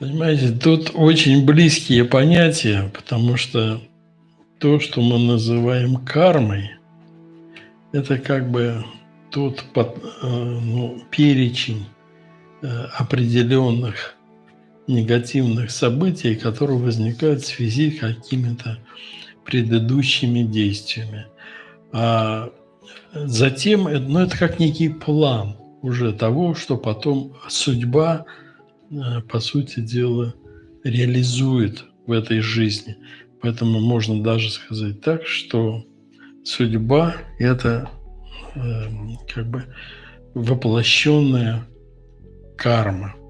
Понимаете, тут очень близкие понятия, потому что то, что мы называем кармой, это как бы тот под, э, ну, перечень э, определенных негативных событий, которые возникают в связи с какими-то предыдущими действиями. А затем, ну, это как некий план уже того, что потом судьба, э, по сути дела, реализует в этой жизни. Поэтому можно даже сказать так, что судьба – это э, как бы воплощенная карма –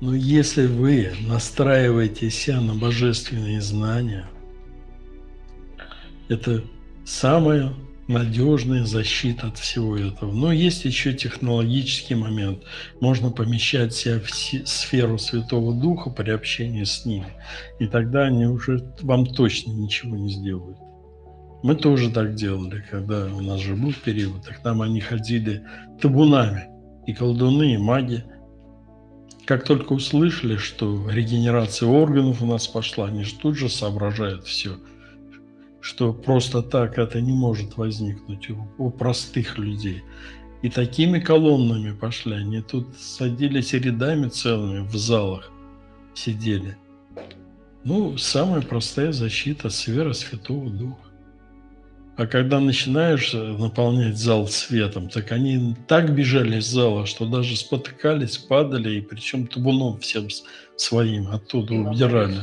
Но если вы настраиваете себя на божественные знания, это самая надежная защита от всего этого. Но есть еще технологический момент. Можно помещать себя в сферу Святого Духа при общении с ними. И тогда они уже вам точно ничего не сделают. Мы тоже так делали, когда у нас же был период. Так там они ходили табунами. И колдуны, и маги – как только услышали, что регенерация органов у нас пошла, они же тут же соображают все, что просто так это не может возникнуть у, у простых людей. И такими колоннами пошли, они тут садились рядами целыми в залах, сидели. Ну, самая простая защита – сфера Святого Духа. А когда начинаешь э, наполнять зал светом, так они так бежали из зала, что даже спотыкались, падали, и причем табуном всем своим оттуда убирали.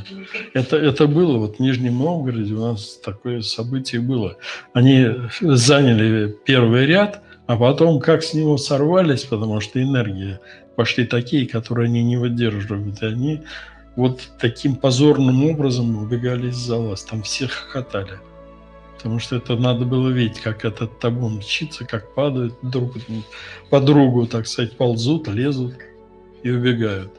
Это, это было вот в Нижнем Новгороде, у нас такое событие было. Они заняли первый ряд, а потом как с него сорвались, потому что энергии пошли такие, которые они не выдерживают, и они вот таким позорным образом убегали из зала, там все хохотали. Потому что это надо было видеть, как этот табун мчится, как падают друг по другу, так сказать, ползут, лезут и убегают.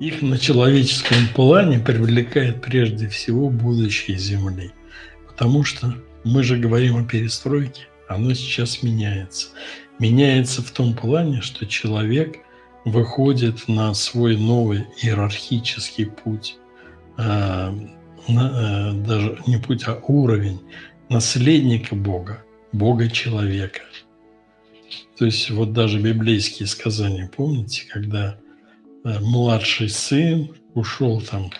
Их на человеческом плане привлекает прежде всего будущее Земли. Потому что мы же говорим о перестройке, оно сейчас меняется. Меняется в том плане, что человек выходит на свой новый иерархический путь, э, э, даже не путь, а уровень наследника Бога, Бога-человека. То есть вот даже библейские сказания, помните, когда э, младший сын ушел там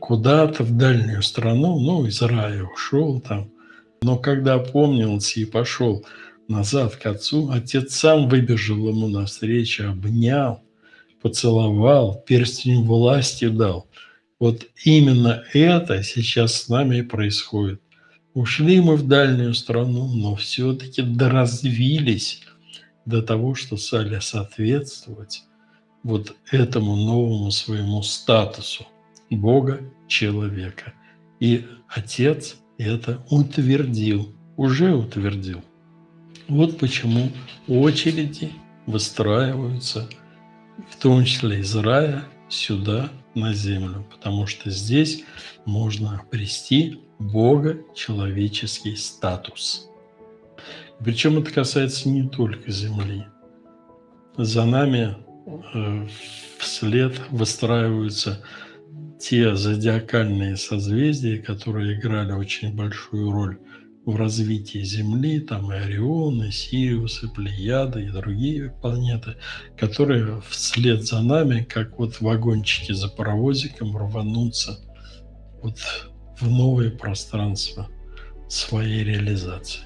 куда-то в дальнюю страну, ну, из рая ушел там, но когда помнился и пошел назад к отцу, отец сам выбежал ему навстречу, обнял, поцеловал, перстень власти дал. Вот именно это сейчас с нами и происходит. Ушли мы в дальнюю страну, но все-таки доразвились до того, что стали соответствовать вот этому новому своему статусу Бога человека. И Отец это утвердил, уже утвердил. Вот почему очереди выстраиваются, в том числе из рая, сюда, на землю, потому что здесь можно обрести Бога человеческий статус. Причем это касается не только Земли. За нами э, вслед выстраиваются те зодиакальные созвездия, которые играли очень большую роль в развитии Земли, там и Орион, и Сириус, и Плеяда, и другие планеты, которые вслед за нами, как вот вагончики за паровозиком, рванутся вот в новое пространство своей реализации.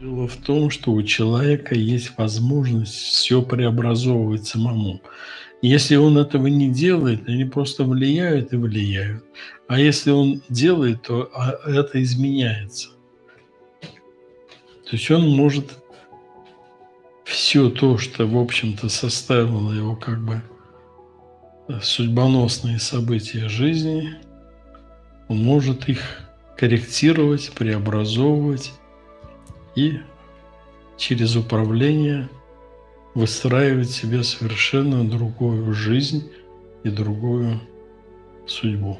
Дело в том, что у человека есть возможность все преобразовывать самому. Если он этого не делает, они просто влияют и влияют. А если он делает, то а, это изменяется. То есть он может все то, что, в общем-то, составило его как бы э, судьбоносные события жизни, он может их корректировать, преобразовывать и через управление выстраивать себе совершенно другую жизнь и другую судьбу.